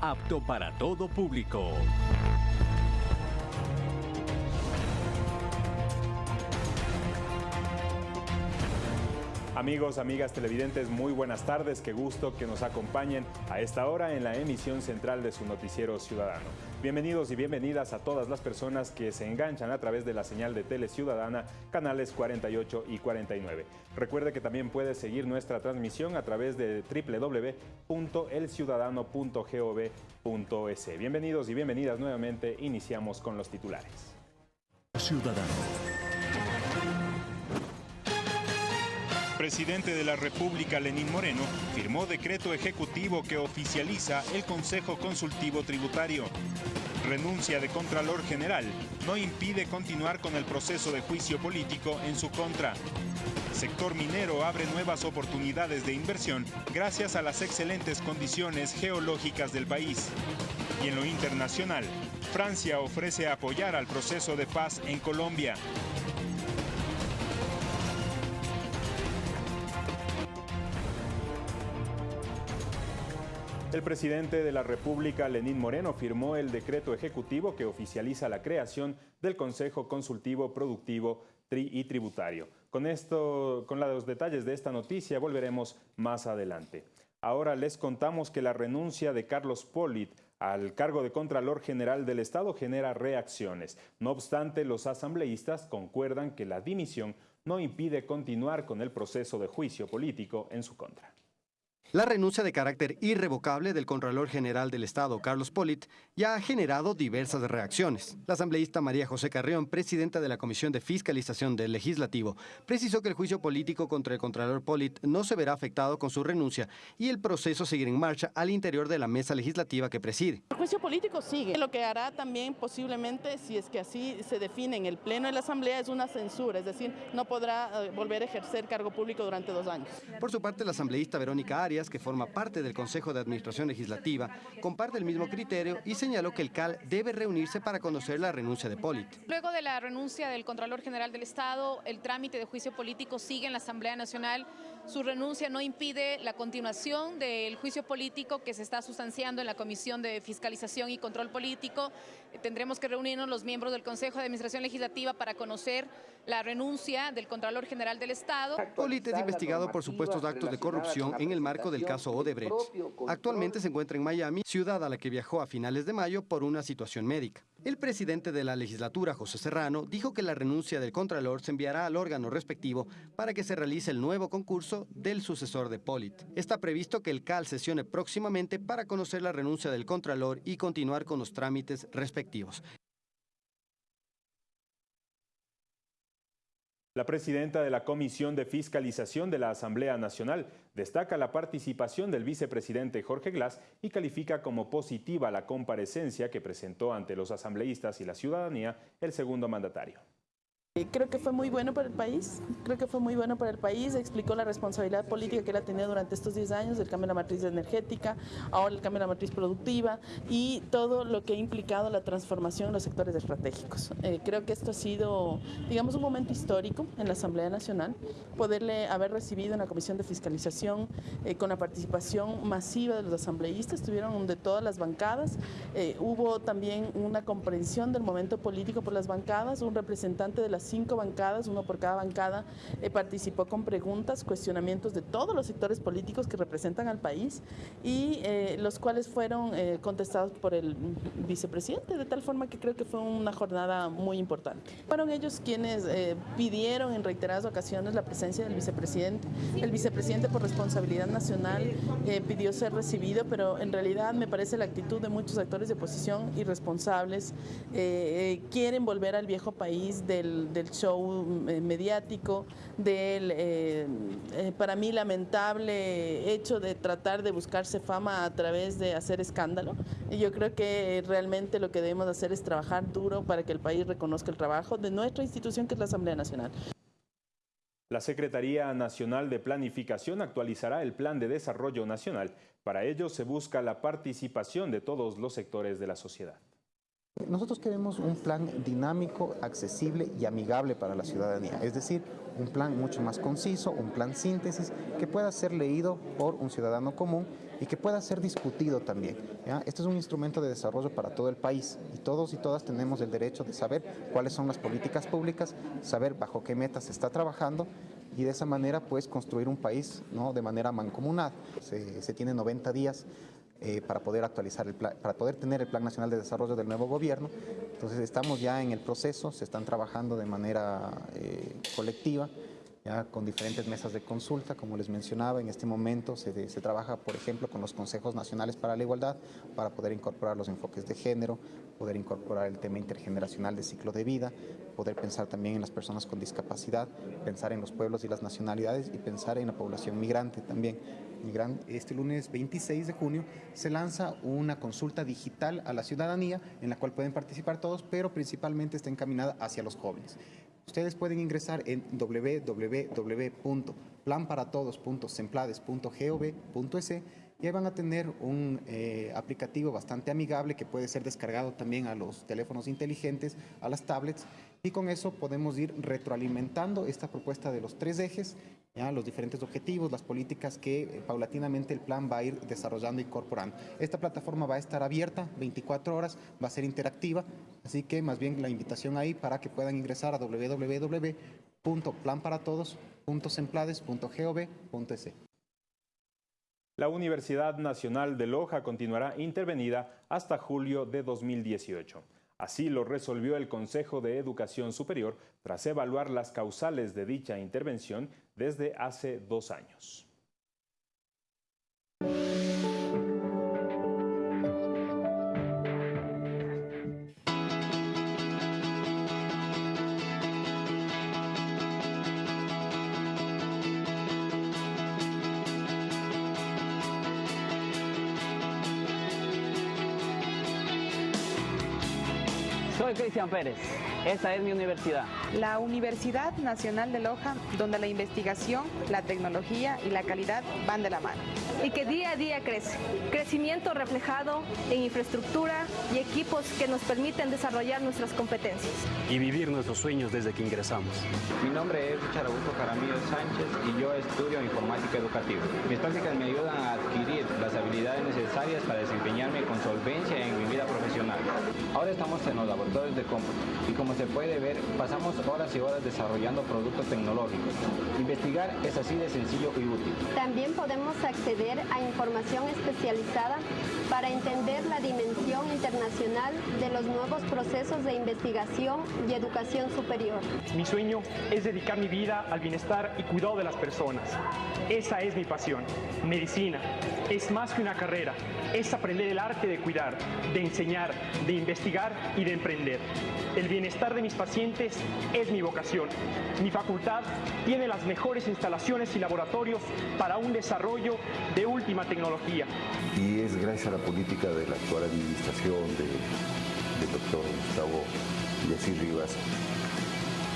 apto para todo público. Amigos, amigas televidentes, muy buenas tardes. Qué gusto que nos acompañen a esta hora en la emisión central de su noticiero ciudadano. Bienvenidos y bienvenidas a todas las personas que se enganchan a través de la señal de Tele Ciudadana, canales 48 y 49. Recuerde que también puede seguir nuestra transmisión a través de www.elciudadano.gov.es. Bienvenidos y bienvenidas nuevamente. Iniciamos con los titulares. Ciudadano. Presidente de la República, Lenín Moreno, firmó decreto ejecutivo que oficializa el Consejo Consultivo Tributario. Renuncia de Contralor General no impide continuar con el proceso de juicio político en su contra. Sector minero abre nuevas oportunidades de inversión gracias a las excelentes condiciones geológicas del país. Y en lo internacional, Francia ofrece apoyar al proceso de paz en Colombia. El presidente de la República, Lenín Moreno, firmó el decreto ejecutivo que oficializa la creación del Consejo Consultivo Productivo y Tributario. Con, esto, con los detalles de esta noticia volveremos más adelante. Ahora les contamos que la renuncia de Carlos Polit al cargo de Contralor General del Estado genera reacciones. No obstante, los asambleístas concuerdan que la dimisión no impide continuar con el proceso de juicio político en su contra. La renuncia de carácter irrevocable del Contralor General del Estado, Carlos Polit, ya ha generado diversas reacciones. La asambleísta María José Carrión, presidenta de la Comisión de Fiscalización del Legislativo, precisó que el juicio político contra el Contralor Polit no se verá afectado con su renuncia y el proceso seguirá en marcha al interior de la mesa legislativa que preside. El juicio político sigue. Lo que hará también posiblemente, si es que así se define en el Pleno de la Asamblea, es una censura, es decir, no podrá eh, volver a ejercer cargo público durante dos años. Por su parte, la asambleísta Verónica Arias que forma parte del Consejo de Administración Legislativa, comparte el mismo criterio y señaló que el CAL debe reunirse para conocer la renuncia de Polit. Luego de la renuncia del Contralor General del Estado, el trámite de juicio político sigue en la Asamblea Nacional. Su renuncia no impide la continuación del juicio político que se está sustanciando en la Comisión de Fiscalización y Control Político. Tendremos que reunirnos los miembros del Consejo de Administración Legislativa para conocer la renuncia del Contralor General del Estado. Polit es investigado por supuestos actos de corrupción en el marco del caso Odebrecht. Actualmente se encuentra en Miami, ciudad a la que viajó a finales de mayo por una situación médica. El presidente de la legislatura, José Serrano, dijo que la renuncia del Contralor se enviará al órgano respectivo para que se realice el nuevo concurso del sucesor de Polit. Está previsto que el CAL sesione próximamente para conocer la renuncia del Contralor y continuar con los trámites respectivos. La presidenta de la Comisión de Fiscalización de la Asamblea Nacional destaca la participación del vicepresidente Jorge Glass y califica como positiva la comparecencia que presentó ante los asambleístas y la ciudadanía el segundo mandatario. Eh, creo que fue muy bueno para el país, creo que fue muy bueno para el país, explicó la responsabilidad política que él ha tenido durante estos 10 años, el cambio de la matriz energética, ahora el cambio de la matriz productiva y todo lo que ha implicado la transformación en los sectores estratégicos. Eh, creo que esto ha sido, digamos, un momento histórico en la Asamblea Nacional, poderle haber recibido en la Comisión de Fiscalización eh, con la participación masiva de los asambleístas, estuvieron de todas las bancadas, hubo también una comprensión del momento político por las bancadas, un representante de la cinco bancadas, uno por cada bancada, eh, participó con preguntas, cuestionamientos de todos los sectores políticos que representan al país y eh, los cuales fueron eh, contestados por el vicepresidente, de tal forma que creo que fue una jornada muy importante. Fueron ellos quienes pidieron en reiteradas ocasiones la presencia del vicepresidente. El vicepresidente por responsabilidad nacional pidió ser recibido, pero en realidad me parece la actitud de muchos actores de oposición irresponsables, quieren volver al viejo país del del show eh, mediático, del, eh, eh, para mí, lamentable hecho de tratar de buscarse fama a través de hacer escándalo. Y yo creo que realmente lo que debemos hacer es trabajar duro para que el país reconozca el trabajo de nuestra institución, que es la Asamblea Nacional. La Secretaría Nacional de Planificación actualizará el Plan de Desarrollo Nacional. Para ello se busca la participación de todos los sectores de la sociedad. Nosotros queremos un plan dinámico, accesible y amigable para la ciudadanía, es decir, un plan mucho más conciso, un plan síntesis que pueda ser leído por un ciudadano común y que pueda ser discutido también. Este es un instrumento de desarrollo para todo el país y todos y todas tenemos el derecho de saber cuáles son las políticas públicas, saber bajo qué metas se está trabajando y de esa manera pues construir un país de manera mancomunada. Se, se tiene 90 días eh, para poder actualizar el plan, para poder tener el Plan Nacional de Desarrollo del nuevo gobierno. Entonces estamos ya en el proceso, se están trabajando de manera eh, colectiva, ya con diferentes mesas de consulta, como les mencionaba, en este momento se, se, trabaja, por ejemplo, con los consejos nacionales para la igualdad, para poder incorporar los enfoques de género, poder incorporar el tema intergeneracional de ciclo de vida, poder pensar también en las personas con discapacidad, pensar en los pueblos y las nacionalidades y pensar en la población migrante también este lunes 26 de junio se lanza una consulta digital a la ciudadanía en la cual pueden participar todos, pero principalmente está encaminada hacia los jóvenes. Ustedes pueden ingresar en www.planparatodos.semplades.gov.es y ahí van a tener un eh, aplicativo bastante amigable que puede ser descargado también a los teléfonos inteligentes, a las tablets, y con eso podemos ir retroalimentando esta propuesta de los tres ejes los diferentes objetivos, las políticas que eh, paulatinamente el plan va a ir desarrollando e incorporando. Esta plataforma va a estar abierta 24 horas, va a ser interactiva, así que más bien la invitación ahí para que puedan ingresar a www.planparatodos.semplades.gov.es. La Universidad Nacional de Loja continuará intervenida hasta julio de 2018. Así lo resolvió el Consejo de Educación Superior tras evaluar las causales de dicha intervención desde hace dos años. Cristian Pérez. Esta es mi universidad. La Universidad Nacional de Loja, donde la investigación, la tecnología y la calidad van de la mano. Y que día a día crece. Crecimiento reflejado en infraestructura y equipos que nos permiten desarrollar nuestras competencias. Y vivir nuestros sueños desde que ingresamos. Mi nombre es Richard Augusto Jaramillo Sánchez y yo estudio informática educativa. Mis prácticas me ayudan a adquirir las habilidades necesarias para desempeñarme con solvencia en mi vida profesional. Ahora estamos en los laboratorios de cómputo y como se puede ver, pasamos horas y horas desarrollando productos tecnológicos. Investigar es así de sencillo y útil. También podemos acceder a información especializada para entender la dimensión internacional de los nuevos procesos de investigación y educación superior. Mi sueño es dedicar mi vida al bienestar y cuidado de las personas. Esa es mi pasión. Medicina es más que una carrera, es aprender el arte de cuidar, de enseñar, de investigar y de emprender. El bienestar de mis pacientes es mi vocación. Mi facultad tiene las mejores instalaciones y laboratorios para un desarrollo de última tecnología. Y es gracias a la política de la actual administración del doctor Gustavo Yacir Rivas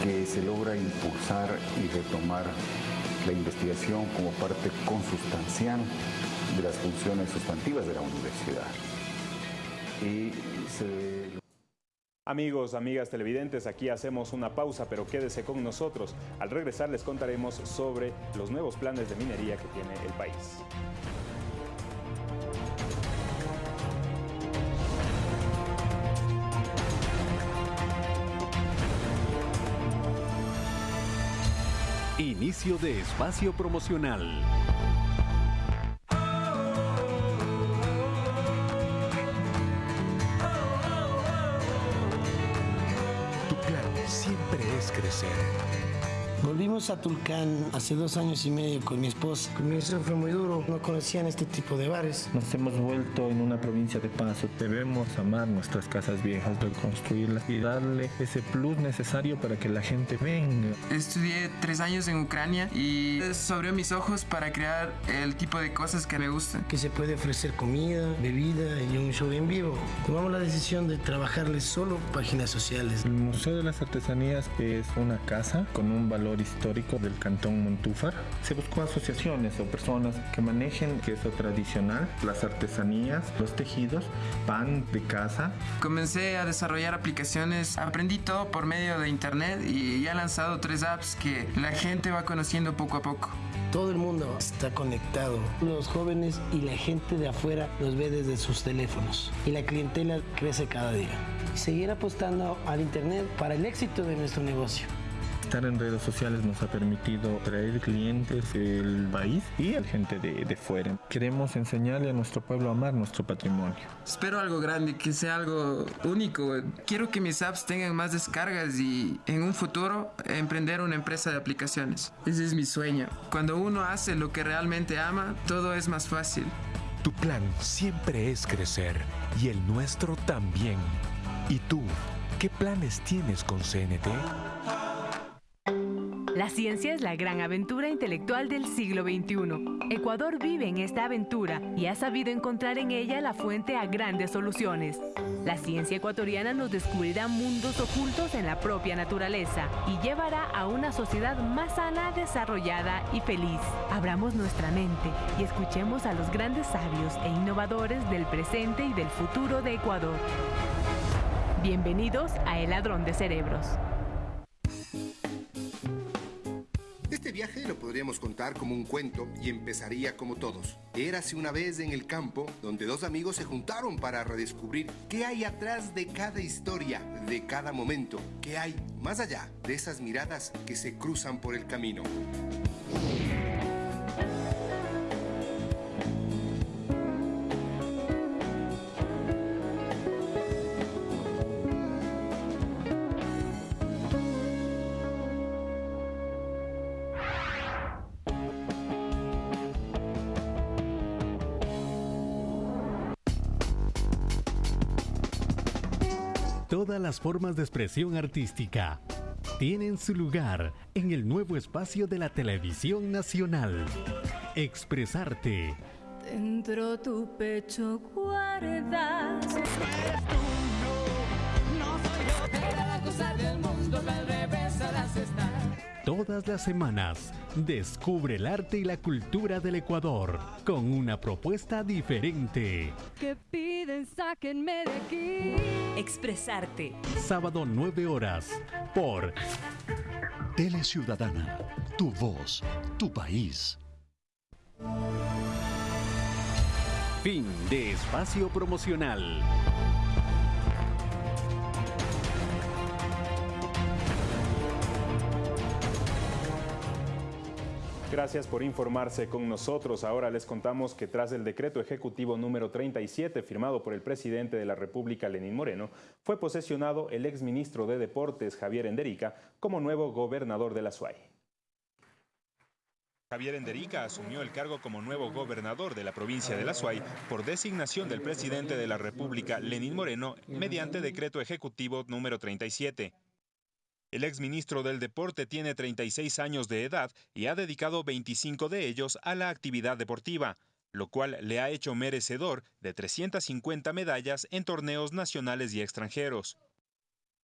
que se logra impulsar y retomar la investigación como parte consustancial de las funciones sustantivas de la universidad. Y se... Amigos, amigas televidentes, aquí hacemos una pausa, pero quédese con nosotros. Al regresar les contaremos sobre los nuevos planes de minería que tiene el país. Inicio de espacio promocional. crecer. Volvimos a Tulcán hace dos años y medio con mi esposa. Comienzo fue muy duro, no conocían este tipo de bares. Nos hemos vuelto en una provincia de paso. Debemos amar nuestras casas viejas, reconstruirlas y darle ese plus necesario para que la gente venga. Estudié tres años en Ucrania y eso abrió mis ojos para crear el tipo de cosas que me gustan. Que se puede ofrecer comida, bebida y un show en vivo. Tomamos la decisión de trabajarles solo páginas sociales. El Museo de las Artesanías es una casa con un valor histórico del cantón Montúfar. Se buscó asociaciones o personas que manejen queso tradicional, las artesanías, los tejidos, pan de casa. Comencé a desarrollar aplicaciones, aprendí todo por medio de internet y ya he lanzado tres apps que la gente va conociendo poco a poco. Todo el mundo está conectado. Los jóvenes y la gente de afuera los ve desde sus teléfonos. Y la clientela crece cada día. Seguir apostando al Internet para el éxito de nuestro negocio. Estar en redes sociales nos ha permitido traer clientes del país y a gente de, de, fuera. Queremos enseñarle a nuestro pueblo a amar nuestro patrimonio. Espero algo grande, que sea algo único. Quiero que mis apps tengan más descargas y en un futuro emprender una empresa de aplicaciones. Ese es mi sueño. Cuando uno hace lo que realmente ama, todo es más fácil. Tu plan siempre es crecer y el nuestro también. ¿Y tú? ¿Qué planes tienes con CNT? La ciencia es la gran aventura intelectual del siglo XXI. Ecuador vive en esta aventura y ha sabido encontrar en ella la fuente a grandes soluciones. La ciencia ecuatoriana nos descubrirá mundos ocultos en la propia naturaleza y llevará a una sociedad más sana, desarrollada y feliz. Abramos nuestra mente y escuchemos a los grandes sabios e innovadores del presente y del futuro de Ecuador. Bienvenidos a El Ladrón de Cerebros. Viaje lo podríamos contar como un cuento y empezaría como todos. Érase una vez en el campo donde dos amigos se juntaron para redescubrir qué hay atrás de cada historia, de cada momento, qué hay más allá de esas miradas que se cruzan por el camino. Las formas de expresión artística tienen su lugar en el nuevo espacio de la televisión nacional. Expresarte. Dentro tu pecho guardas. Todas las semanas, descubre el arte y la cultura del Ecuador con una propuesta diferente. Que piden, sáquenme de aquí. Expresarte. Sábado 9 horas por Tele Ciudadana, tu voz, tu país. Fin de espacio promocional. Gracias por informarse con nosotros. Ahora les contamos que tras el decreto ejecutivo número 37 firmado por el presidente de la República, Lenín Moreno, fue posesionado el exministro de Deportes, Javier Enderica, como nuevo gobernador de la SUAY. Javier Enderica asumió el cargo como nuevo gobernador de la provincia de La Suay por designación del presidente de la República, Lenín Moreno, mediante decreto ejecutivo número 37. El exministro del Deporte tiene 36 años de edad y ha dedicado 25 de ellos a la actividad deportiva, lo cual le ha hecho merecedor de 350 medallas en torneos nacionales y extranjeros.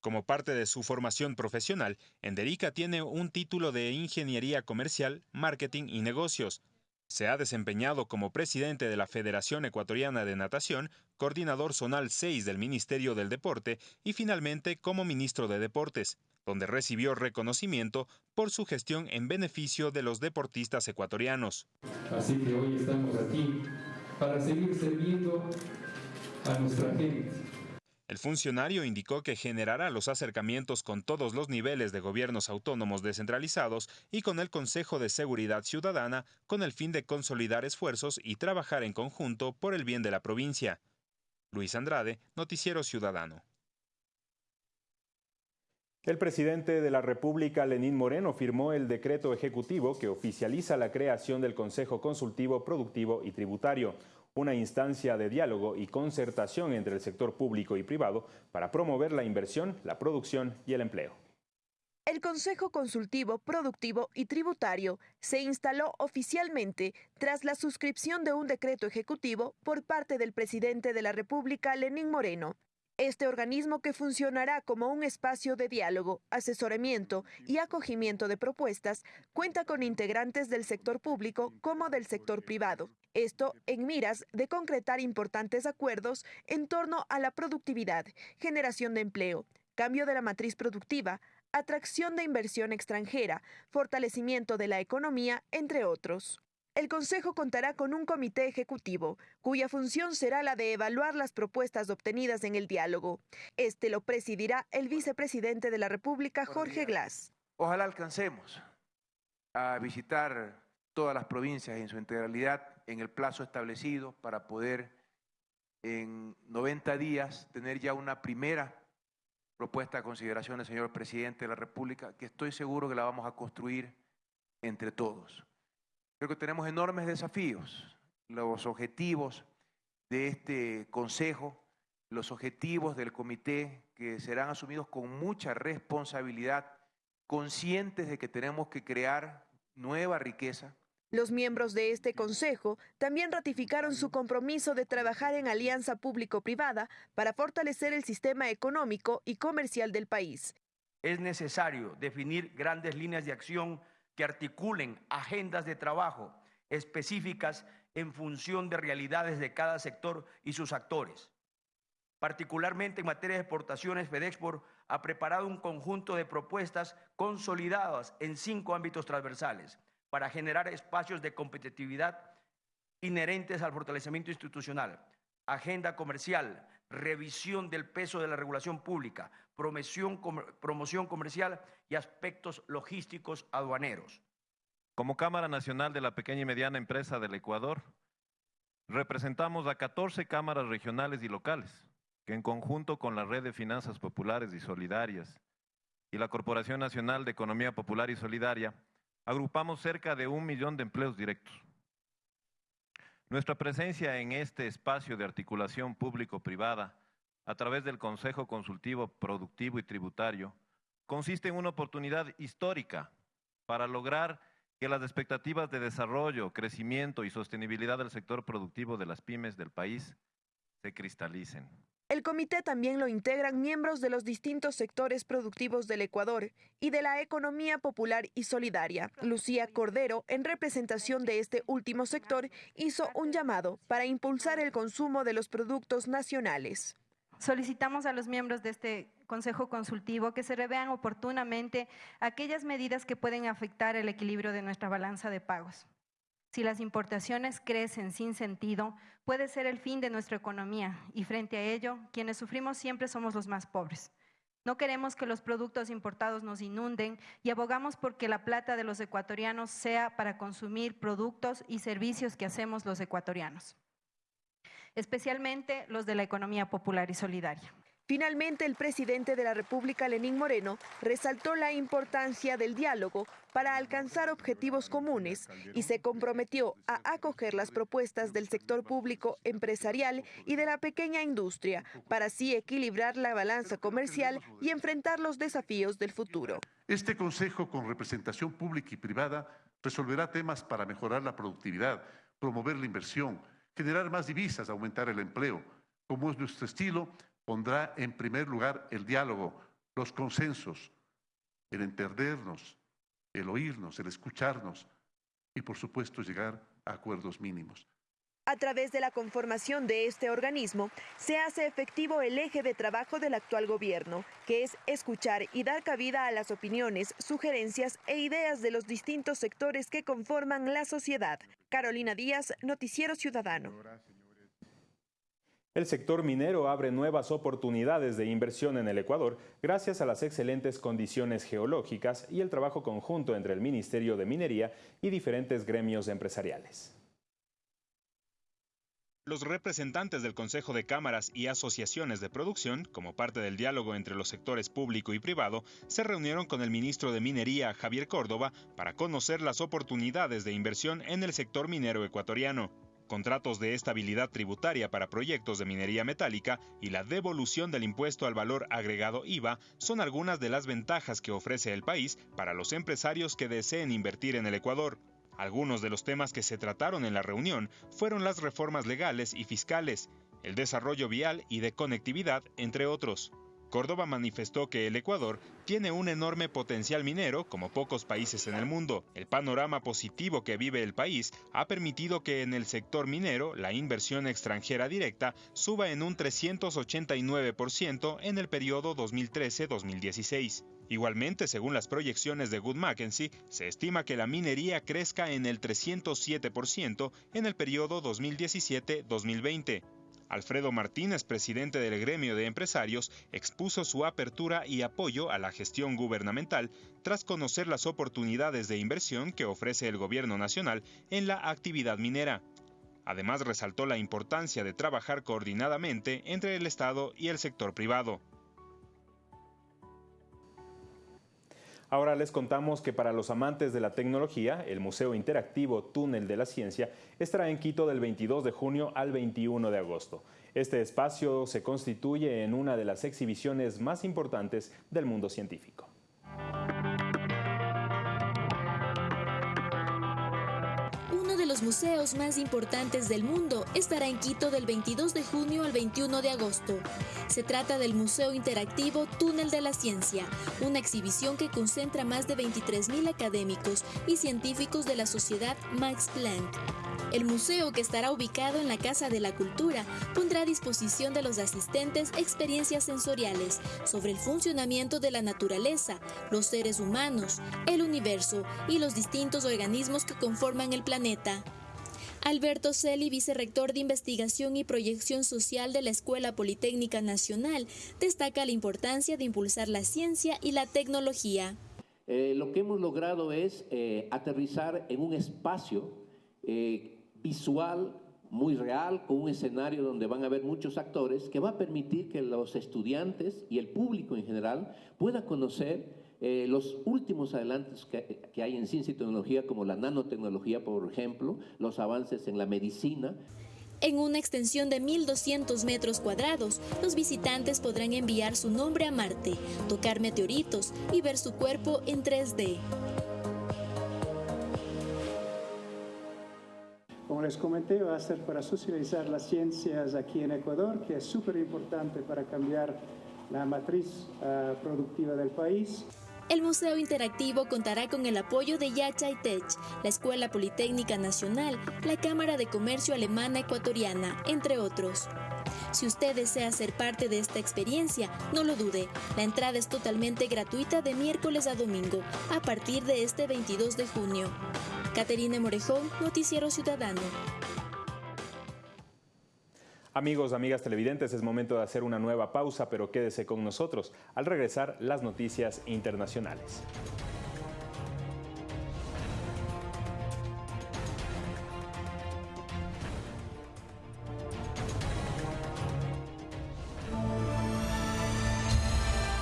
Como parte de su formación profesional, Enderica tiene un título de Ingeniería Comercial, Marketing y Negocios. Se ha desempeñado como presidente de la Federación Ecuatoriana de Natación, coordinador zonal 6 del Ministerio del Deporte y finalmente como ministro de Deportes donde recibió reconocimiento por su gestión en beneficio de los deportistas ecuatorianos. Así que hoy estamos aquí para seguir sirviendo a nuestra gente. El funcionario indicó que generará los acercamientos con todos los niveles de gobiernos autónomos descentralizados y con el Consejo de Seguridad Ciudadana con el fin de consolidar esfuerzos y trabajar en conjunto por el bien de la provincia. Luis Andrade, Noticiero Ciudadano. El presidente de la República, Lenín Moreno, firmó el decreto ejecutivo que oficializa la creación del Consejo Consultivo Productivo y Tributario, una instancia de diálogo y concertación entre el sector público y privado para promover la inversión, la producción y el empleo. El Consejo Consultivo Productivo y Tributario se instaló oficialmente tras la suscripción de un decreto ejecutivo por parte del presidente de la República, Lenín Moreno, este organismo que funcionará como un espacio de diálogo, asesoramiento y acogimiento de propuestas cuenta con integrantes del sector público como del sector privado. Esto en miras de concretar importantes acuerdos en torno a la productividad, generación de empleo, cambio de la matriz productiva, atracción de inversión extranjera, fortalecimiento de la economía, entre otros. El Consejo contará con un comité ejecutivo, cuya función será la de evaluar las propuestas obtenidas en el diálogo. Este lo presidirá el vicepresidente de la República, Jorge Glass. Ojalá alcancemos a visitar todas las provincias en su integralidad en el plazo establecido para poder en 90 días tener ya una primera propuesta a consideración del señor presidente de la República, que estoy seguro que la vamos a construir entre todos. Creo que tenemos enormes desafíos. Los objetivos de este Consejo, los objetivos del comité que serán asumidos con mucha responsabilidad, conscientes de que tenemos que crear nueva riqueza, los miembros de este Consejo también ratificaron su compromiso de trabajar en alianza público-privada para fortalecer el sistema económico y comercial del país. Es necesario definir grandes líneas de acción que articulen agendas de trabajo específicas en función de realidades de cada sector y sus actores. Particularmente en materia de exportaciones, FedExport ha preparado un conjunto de propuestas consolidadas en cinco ámbitos transversales para generar espacios de competitividad inherentes al fortalecimiento institucional, agenda comercial, revisión del peso de la regulación pública, promoción, promoción comercial y aspectos logísticos aduaneros. Como Cámara Nacional de la Pequeña y Mediana Empresa del Ecuador, representamos a 14 cámaras regionales y locales, que en conjunto con la Red de Finanzas Populares y Solidarias y la Corporación Nacional de Economía Popular y Solidaria, agrupamos cerca de un millón de empleos directos. Nuestra presencia en este espacio de articulación público-privada a través del Consejo Consultivo Productivo y Tributario consiste en una oportunidad histórica para lograr que las expectativas de desarrollo, crecimiento y sostenibilidad del sector productivo de las pymes del país se cristalicen. El comité también lo integran miembros de los distintos sectores productivos del Ecuador y de la economía popular y solidaria. Lucía Cordero, en representación de este último sector, hizo un llamado para impulsar el consumo de los productos nacionales. Solicitamos a los miembros de este Consejo Consultivo que se revean oportunamente aquellas medidas que pueden afectar el equilibrio de nuestra balanza de pagos. Si las importaciones crecen sin sentido, puede ser el fin de nuestra economía y frente a ello, quienes sufrimos siempre somos los más pobres. No queremos que los productos importados nos inunden y abogamos porque la plata de los ecuatorianos sea para consumir productos y servicios que hacemos los ecuatorianos, especialmente los de la economía popular y solidaria. Finalmente, el presidente de la República, Lenín Moreno, resaltó la importancia del diálogo para alcanzar objetivos comunes y se comprometió a acoger las propuestas del sector público empresarial y de la pequeña industria para así equilibrar la balanza comercial y enfrentar los desafíos del futuro. Este Consejo con representación pública y privada resolverá temas para mejorar la productividad, promover la inversión, generar más divisas, aumentar el empleo. Como es nuestro estilo, pondrá en primer lugar el diálogo, los consensos, el entendernos, el oírnos, el escucharnos y por supuesto llegar a acuerdos mínimos. A través de la conformación de este organismo, se hace efectivo el eje de trabajo del actual gobierno, que es escuchar y dar cabida a las opiniones, sugerencias e ideas de los distintos sectores que conforman la sociedad. Carolina Díaz, Noticiero Ciudadano. El sector minero abre nuevas oportunidades de inversión en el Ecuador gracias a las excelentes condiciones geológicas y el trabajo conjunto entre el Ministerio de Minería y diferentes gremios empresariales. Los representantes del Consejo de Cámaras y asociaciones de producción, como parte del diálogo entre los sectores público y privado, se reunieron con el ministro de Minería, Javier Córdoba, para conocer las oportunidades de inversión en el sector minero ecuatoriano contratos de estabilidad tributaria para proyectos de minería metálica y la devolución del impuesto al valor agregado IVA son algunas de las ventajas que ofrece el país para los empresarios que deseen invertir en el Ecuador. Algunos de los temas que se trataron en la reunión fueron las reformas legales y fiscales, el desarrollo vial y de conectividad, entre otros. Córdoba manifestó que el Ecuador tiene un enorme potencial minero como pocos países en el mundo. El panorama positivo que vive el país ha permitido que en el sector minero la inversión extranjera directa suba en un 389% en el periodo 2013-2016. Igualmente, según las proyecciones de Good Mackenzie, se estima que la minería crezca en el 307% en el periodo 2017-2020. Alfredo Martínez, presidente del gremio de empresarios, expuso su apertura y apoyo a la gestión gubernamental tras conocer las oportunidades de inversión que ofrece el gobierno nacional en la actividad minera. Además, resaltó la importancia de trabajar coordinadamente entre el Estado y el sector privado. Ahora les contamos que para los amantes de la tecnología, el Museo Interactivo Túnel de la Ciencia estará en Quito del 22 de junio al 21 de agosto. Este espacio se constituye en una de las exhibiciones más importantes del mundo científico. Museos más importantes del mundo estará en Quito del 22 de junio al 21 de agosto. Se trata del Museo Interactivo Túnel de la Ciencia, una exhibición que concentra más de 23.000 académicos y científicos de la sociedad Max Planck. El museo, que estará ubicado en la Casa de la Cultura, pondrá a disposición de los asistentes experiencias sensoriales sobre el funcionamiento de la naturaleza, los seres humanos, el universo y los distintos organismos que conforman el planeta. Alberto Celi, vicerrector de Investigación y Proyección Social de la Escuela Politécnica Nacional, destaca la importancia de impulsar la ciencia y la tecnología. Eh, lo que hemos logrado es eh, aterrizar en un espacio eh, visual muy real, con un escenario donde van a haber muchos actores, que va a permitir que los estudiantes y el público en general pueda conocer eh, los últimos adelantos que, que hay en ciencia y tecnología, como la nanotecnología, por ejemplo, los avances en la medicina. En una extensión de 1.200 metros cuadrados, los visitantes podrán enviar su nombre a Marte, tocar meteoritos y ver su cuerpo en 3D. Como les comenté, va a ser para socializar las ciencias aquí en Ecuador, que es súper importante para cambiar la matriz uh, productiva del país. El Museo Interactivo contará con el apoyo de Yachay Tech, la Escuela Politécnica Nacional, la Cámara de Comercio Alemana Ecuatoriana, entre otros. Si usted desea ser parte de esta experiencia, no lo dude. La entrada es totalmente gratuita de miércoles a domingo, a partir de este 22 de junio. Caterina Morejón, Noticiero Ciudadano. Amigos, amigas televidentes, es momento de hacer una nueva pausa, pero quédese con nosotros. Al regresar, las noticias internacionales.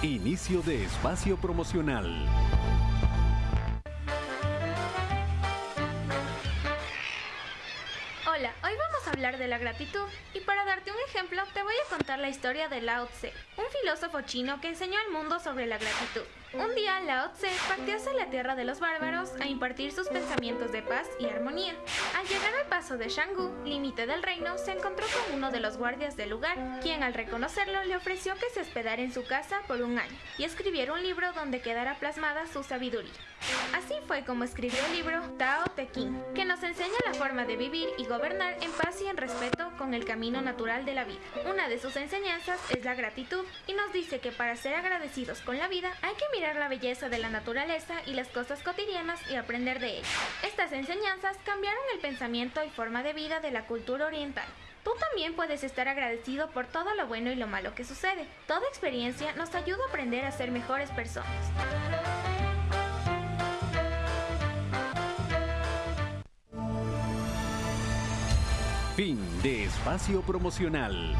Inicio de espacio promocional. Hablar de la gratitud y para darte un ejemplo te voy a contar la historia de Lao Tse, un filósofo chino que enseñó al mundo sobre la gratitud. Un día Lao Tse partió hacia la tierra de los bárbaros a impartir sus pensamientos de paz y armonía. Al llegar al paso de Shanggu, límite del reino, se encontró con uno de los guardias del lugar, quien al reconocerlo le ofreció que se hospedara en su casa por un año y escribiera un libro donde quedara plasmada su sabiduría. Así fue como escribió el libro Tao Te Ching, que nos enseña la forma de vivir y gobernar en paz y en respeto con el camino natural de la vida. Una de sus enseñanzas es la gratitud y nos dice que para ser agradecidos con la vida hay que mirar la belleza de la naturaleza y las cosas cotidianas y aprender de ellas. Estas enseñanzas cambiaron el pensamiento y forma de vida de la cultura oriental. Tú también puedes estar agradecido por todo lo bueno y lo malo que sucede. Toda experiencia nos ayuda a aprender a ser mejores personas. Fin de espacio promocional.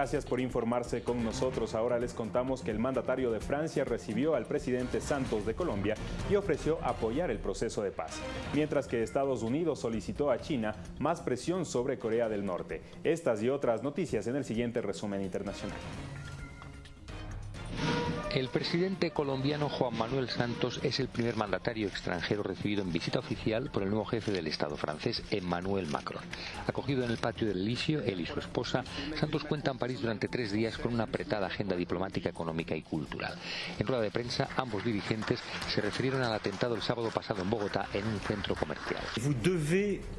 Gracias por informarse con nosotros. Ahora les contamos que el mandatario de Francia recibió al presidente Santos de Colombia y ofreció apoyar el proceso de paz, mientras que Estados Unidos solicitó a China más presión sobre Corea del Norte. Estas y otras noticias en el siguiente resumen internacional. El presidente colombiano Juan Manuel Santos es el primer mandatario extranjero recibido en visita oficial por el nuevo jefe del Estado francés, Emmanuel Macron. Acogido en el patio del Elíseo, él y su esposa, Santos cuenta en París durante tres días con una apretada agenda diplomática, económica y cultural. En rueda de prensa, ambos dirigentes se refirieron al atentado el sábado pasado en Bogotá en un centro comercial.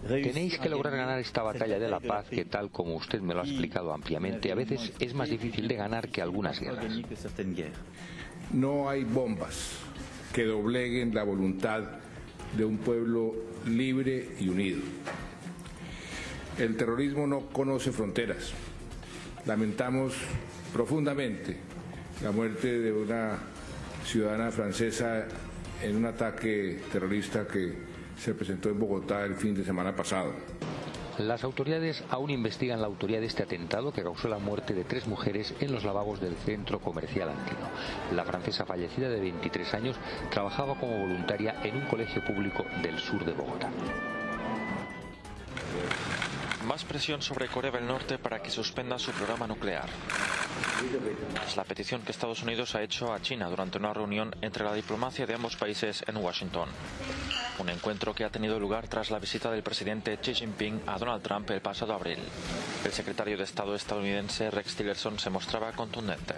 Tenéis que lograr ganar esta batalla de la paz que, tal como usted me lo ha explicado ampliamente, a veces es más difícil de ganar que algunas guerras. No hay bombas que dobleguen la voluntad de un pueblo libre y unido. El terrorismo no conoce fronteras. Lamentamos profundamente la muerte de una ciudadana francesa en un ataque terrorista que se presentó en Bogotá el fin de semana pasado. Las autoridades aún investigan la autoría de este atentado que causó la muerte de tres mujeres en los lavabos del centro comercial Antino. La francesa fallecida de 23 años trabajaba como voluntaria en un colegio público del sur de Bogotá. Más presión sobre Corea del Norte para que suspenda su programa nuclear. Es la petición que Estados Unidos ha hecho a China durante una reunión entre la diplomacia de ambos países en Washington. Un encuentro que ha tenido lugar tras la visita del presidente Xi Jinping a Donald Trump el pasado abril. El secretario de Estado estadounidense Rex Tillerson se mostraba contundente.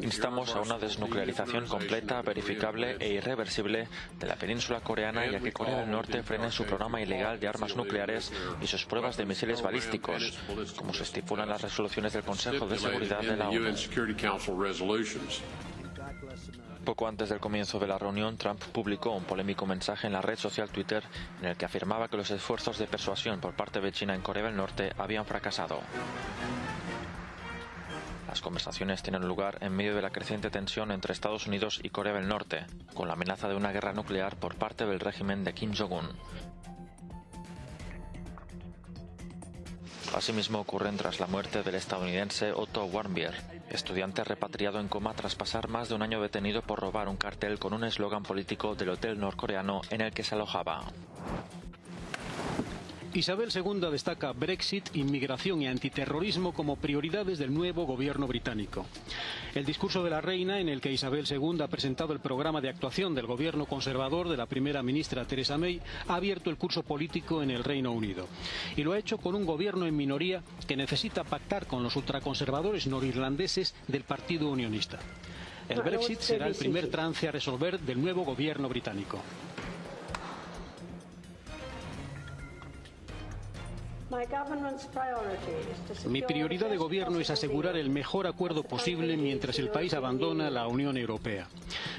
Instamos a una desnuclearización completa, verificable e irreversible de la península coreana y a que Corea del Norte frene su programa ilegal de armas nucleares y sus pruebas de misiles balísticos, como se estipulan las resoluciones del Consejo de Seguridad de la ONU. Poco antes del comienzo de la reunión, Trump publicó un polémico mensaje en la red social Twitter en el que afirmaba que los esfuerzos de persuasión por parte de China en Corea del Norte habían fracasado. Las conversaciones tienen lugar en medio de la creciente tensión entre Estados Unidos y Corea del Norte, con la amenaza de una guerra nuclear por parte del régimen de Kim Jong-un. Asimismo ocurren tras la muerte del estadounidense Otto Warmbier, estudiante repatriado en coma tras pasar más de un año detenido por robar un cartel con un eslogan político del hotel norcoreano en el que se alojaba. Isabel II destaca Brexit, inmigración y antiterrorismo como prioridades del nuevo gobierno británico. El discurso de la reina, en el que Isabel II ha presentado el programa de actuación del gobierno conservador de la primera ministra Theresa May, ha abierto el curso político en el Reino Unido. Y lo ha hecho con un gobierno en minoría que necesita pactar con los ultraconservadores norirlandeses del Partido Unionista. El Brexit será el primer trance a resolver del nuevo gobierno británico. Mi prioridad de gobierno es asegurar el mejor acuerdo posible mientras el país abandona la Unión Europea.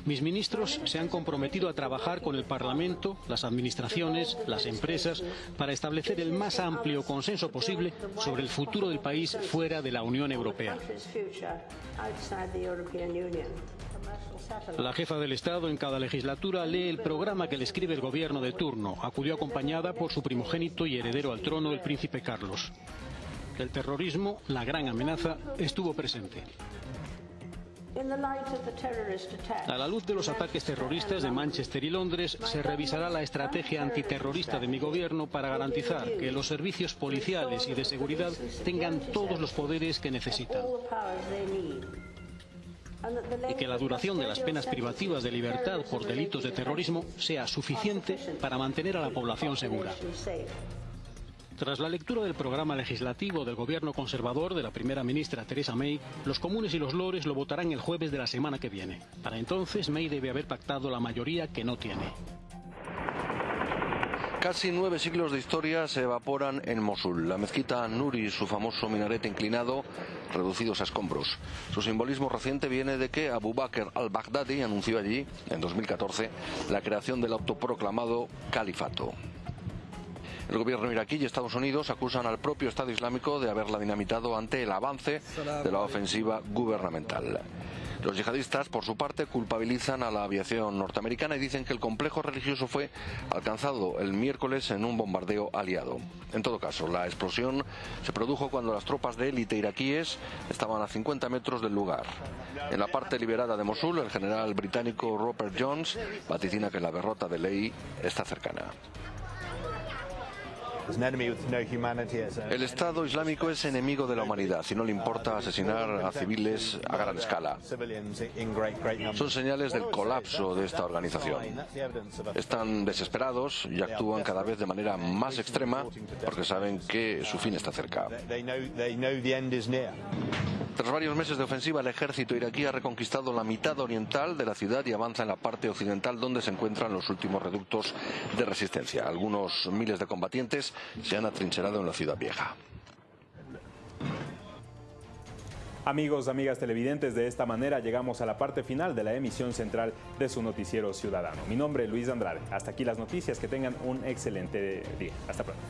Mis ministros se han comprometido a trabajar con el Parlamento, las administraciones, las empresas, para establecer el más amplio consenso posible sobre el futuro del país fuera de la Unión Europea. La jefa del Estado en cada legislatura lee el programa que le escribe el gobierno de turno. Acudió acompañada por su primogénito y heredero al trono, el príncipe Carlos. El terrorismo, la gran amenaza, estuvo presente. A la luz de los ataques terroristas de Manchester y Londres, se revisará la estrategia antiterrorista de mi gobierno para garantizar que los servicios policiales y de seguridad tengan todos los poderes que necesitan y que la duración de las penas privativas de libertad por delitos de terrorismo sea suficiente para mantener a la población segura. Tras la lectura del programa legislativo del gobierno conservador de la primera ministra Theresa May, los comunes y los lores lo votarán el jueves de la semana que viene. Para entonces, May debe haber pactado la mayoría que no tiene. Casi nueve siglos de historia se evaporan en Mosul. La mezquita Nuri, su famoso minarete inclinado, reducidos a escombros. Su simbolismo reciente viene de que Abu Bakr al-Baghdadi anunció allí, en 2014, la creación del autoproclamado califato. El gobierno iraquí y Estados Unidos acusan al propio Estado Islámico de haberla dinamitado ante el avance de la ofensiva gubernamental. Los yihadistas, por su parte, culpabilizan a la aviación norteamericana y dicen que el complejo religioso fue alcanzado el miércoles en un bombardeo aliado. En todo caso, la explosión se produjo cuando las tropas de élite iraquíes estaban a 50 metros del lugar. En la parte liberada de Mosul, el general británico Robert Jones vaticina que la derrota de Ley está cercana. El Estado Islámico es enemigo de la humanidad y no le importa asesinar a civiles a gran escala. Son señales del colapso de esta organización. Están desesperados y actúan cada vez de manera más extrema porque saben que su fin está cerca. Tras varios meses de ofensiva, el ejército iraquí ha reconquistado la mitad oriental de la ciudad y avanza en la parte occidental donde se encuentran los últimos reductos de resistencia. Algunos miles de combatientes se han atrincherado en la ciudad vieja. Amigos, amigas televidentes, de esta manera llegamos a la parte final de la emisión central de su noticiero ciudadano. Mi nombre es Luis Andrade. Hasta aquí las noticias. Que tengan un excelente día. Hasta pronto.